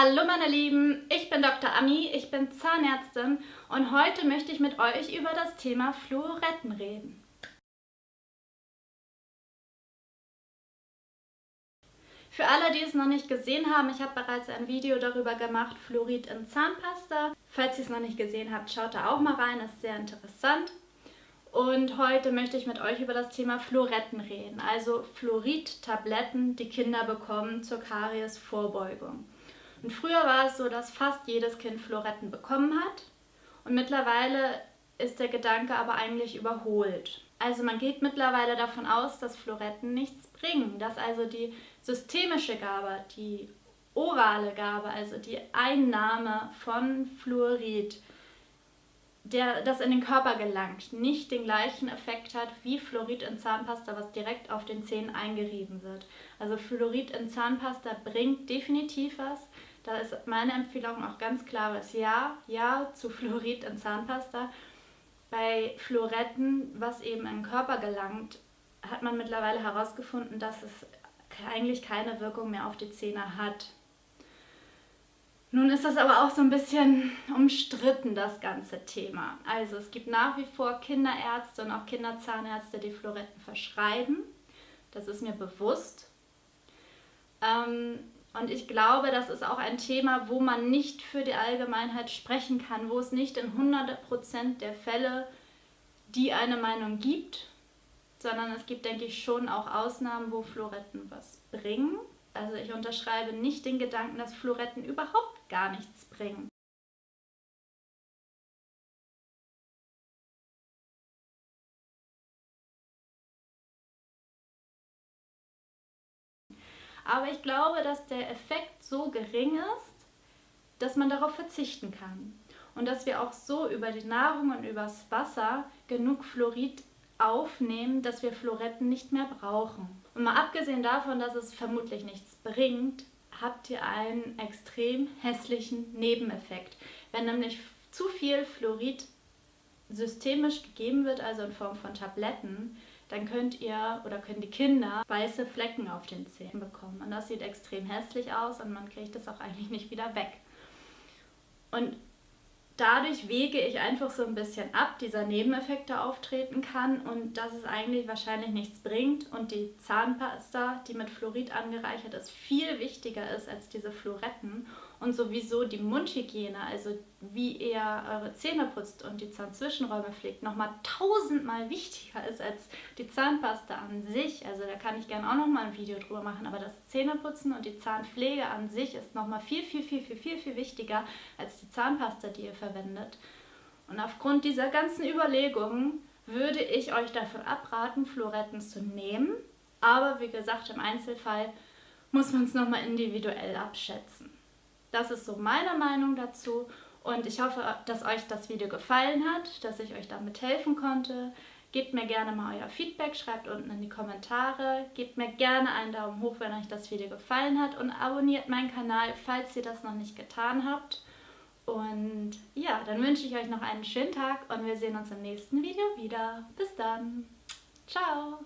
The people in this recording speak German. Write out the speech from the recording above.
Hallo meine Lieben, ich bin Dr. Ami, ich bin Zahnärztin und heute möchte ich mit euch über das Thema Fluoretten reden. Für alle, die es noch nicht gesehen haben, ich habe bereits ein Video darüber gemacht, Fluorid in Zahnpasta. Falls ihr es noch nicht gesehen habt, schaut da auch mal rein, ist sehr interessant. Und heute möchte ich mit euch über das Thema Fluoretten reden, also Fluorid-Tabletten, die Kinder bekommen zur Karies-Vorbeugung. Und früher war es so, dass fast jedes Kind Floretten bekommen hat. Und mittlerweile ist der Gedanke aber eigentlich überholt. Also man geht mittlerweile davon aus, dass Floretten nichts bringen, dass also die systemische Gabe, die orale Gabe, also die Einnahme von Fluorid, der das in den Körper gelangt, nicht den gleichen Effekt hat wie Fluorid in Zahnpasta, was direkt auf den Zähnen eingerieben wird. Also Fluorid in Zahnpasta bringt definitiv was, da ist meine Empfehlung auch ganz klares Ja, Ja zu Fluorid in Zahnpasta. Bei Fluoretten, was eben in den Körper gelangt, hat man mittlerweile herausgefunden, dass es eigentlich keine Wirkung mehr auf die Zähne hat. Nun ist das aber auch so ein bisschen umstritten, das ganze Thema. Also es gibt nach wie vor Kinderärzte und auch Kinderzahnärzte, die Fluoretten verschreiben. Das ist mir bewusst. Ähm, und ich glaube, das ist auch ein Thema, wo man nicht für die Allgemeinheit sprechen kann, wo es nicht in 100% der Fälle die eine Meinung gibt, sondern es gibt, denke ich, schon auch Ausnahmen, wo Fluoretten was bringen. Also ich unterschreibe nicht den Gedanken, dass Fluoretten überhaupt gar nichts bringen. Aber ich glaube, dass der Effekt so gering ist, dass man darauf verzichten kann. Und dass wir auch so über die Nahrung und übers Wasser genug Fluorid aufnehmen, dass wir Fluoretten nicht mehr brauchen. Und mal abgesehen davon, dass es vermutlich nichts bringt, habt ihr einen extrem hässlichen Nebeneffekt. Wenn nämlich zu viel Fluorid systemisch gegeben wird, also in Form von Tabletten, dann könnt ihr oder können die Kinder weiße Flecken auf den Zähnen bekommen. Und das sieht extrem hässlich aus und man kriegt es auch eigentlich nicht wieder weg. Und dadurch wege ich einfach so ein bisschen ab, dieser Nebeneffekt da auftreten kann und dass es eigentlich wahrscheinlich nichts bringt und die Zahnpasta, die mit Fluorid angereichert ist, viel wichtiger ist als diese Fluoretten und sowieso die Mundhygiene, also wie ihr eure Zähne putzt und die Zahnzwischenräume pflegt, nochmal tausendmal wichtiger ist als die Zahnpasta an sich. Also da kann ich gerne auch nochmal ein Video drüber machen, aber das Zähneputzen und die Zahnpflege an sich ist nochmal viel, viel, viel, viel, viel, viel wichtiger als die Zahnpasta, die ihr verwendet. Und aufgrund dieser ganzen Überlegungen würde ich euch davon abraten, Fluoretten zu nehmen. Aber wie gesagt, im Einzelfall muss man es nochmal individuell abschätzen. Das ist so meine Meinung dazu und ich hoffe, dass euch das Video gefallen hat, dass ich euch damit helfen konnte. Gebt mir gerne mal euer Feedback, schreibt unten in die Kommentare. Gebt mir gerne einen Daumen hoch, wenn euch das Video gefallen hat und abonniert meinen Kanal, falls ihr das noch nicht getan habt. Und ja, dann wünsche ich euch noch einen schönen Tag und wir sehen uns im nächsten Video wieder. Bis dann. Ciao.